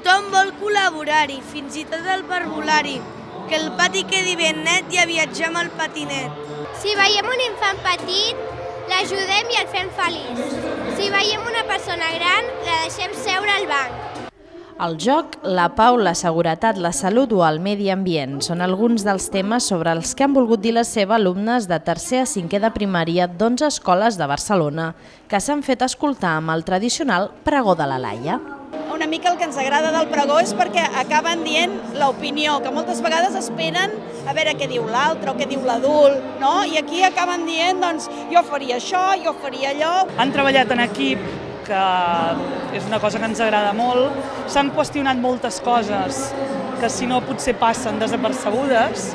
Tothom vol col·laborar-hi, fins i tot el parvulari. Que el pati quedi ben net i a viatjar amb el patinet. Si veiem un infant petit, l'ajudem i el fem feliç. Si veiem una persona gran, la deixem seure al banc. El joc, la pau, la seguretat, la salut o el medi ambient són alguns dels temes sobre els que han volgut dir la seva alumnes de tercer a cinquè de primària d'11 escoles de Barcelona, que s'han fet escoltar amb el tradicional pregó de la Laia. Mica el que ens agrada del pregó és perquè acaben dient l'opinió, que moltes vegades esperen a veure què diu l'altre o què diu l'adult, no? I aquí acaben dient, doncs, jo faria això, jo faria allò. Han treballat en equip, que és una cosa que ens agrada molt. S'han qüestionat moltes coses que si no potser passen desapercebudes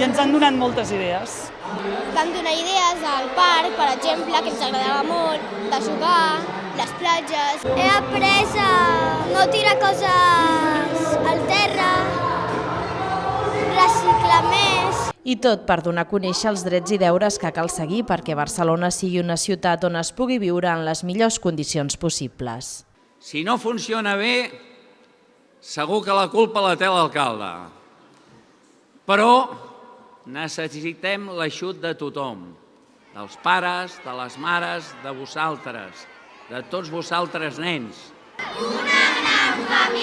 i ens han donat moltes idees. Vam donar idees al parc, per exemple, que ens agradava molt, de jugar, les platges. He après a no tirar coses al terra, reciclar més. I tot per donar a conèixer els drets i deures que cal seguir perquè Barcelona sigui una ciutat on es pugui viure en les millors condicions possibles. Si no funciona bé, segur que la culpa la té l'alcalde. Però necessitem l'aixut de tothom, dels pares, de les mares, de vosaltres, de tots vosaltres nens. Una gran família.